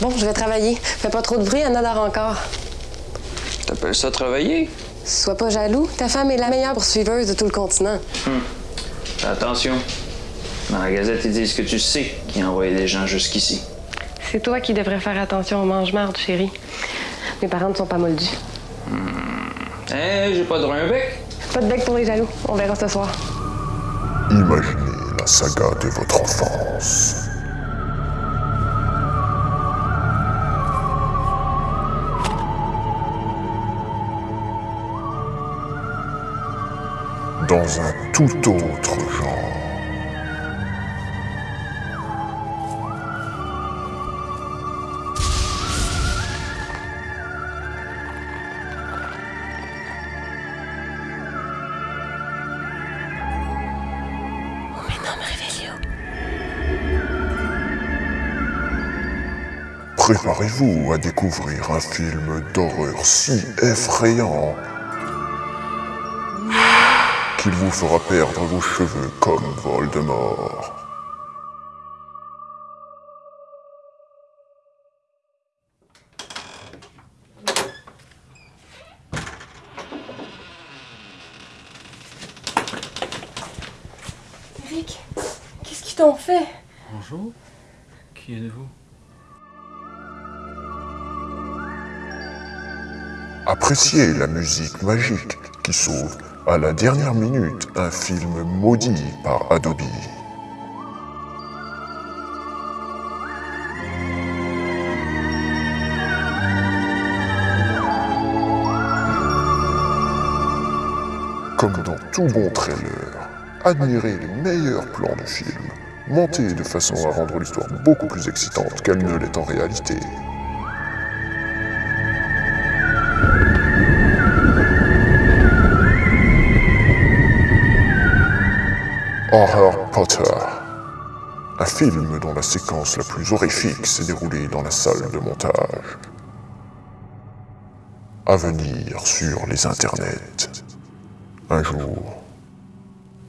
Bon, je vais travailler. Fais pas trop de bruit, Anna dort encore. T'appelles ça travailler? Sois pas jaloux. Ta femme est la meilleure poursuiveuse de tout le continent. Fais attention. Dans la gazette, ils disent que tu sais qui a envoyé des gens jusqu'ici. C'est toi qui devrais faire attention au mange-marde, chérie. Mes parents ne sont pas moldus. Eh, j'ai pas droit à un bec. Pas de bec pour les jaloux. On verra ce soir. Imaginez la saga de votre enfance. Dans un tout autre genre. Préparez-vous à découvrir un film d'horreur si effrayant qu'il vous fera perdre vos cheveux comme Voldemort. Eric, qu'est-ce qu'ils t'ont fait? Bonjour. Qui êtes-vous? Appréciez la musique magique qui sauve à la dernière minute un film maudit par Adobe. Comme dans tout bon trailer, admirez les meilleurs plans du film, montés de façon à rendre l'histoire beaucoup plus excitante qu'elle ne l'est en réalité. Horror Potter. Un film dont la séquence la plus horrifique s'est déroulée dans la salle de montage. À venir sur les internets. Un jour.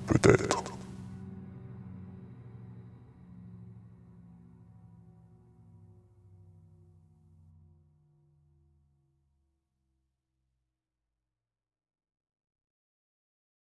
Peut-être.